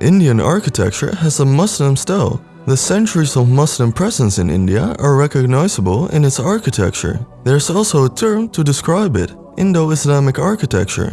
Indian architecture has a Muslim style. The centuries of Muslim presence in India are recognizable in its architecture. There's also a term to describe it, Indo-Islamic architecture.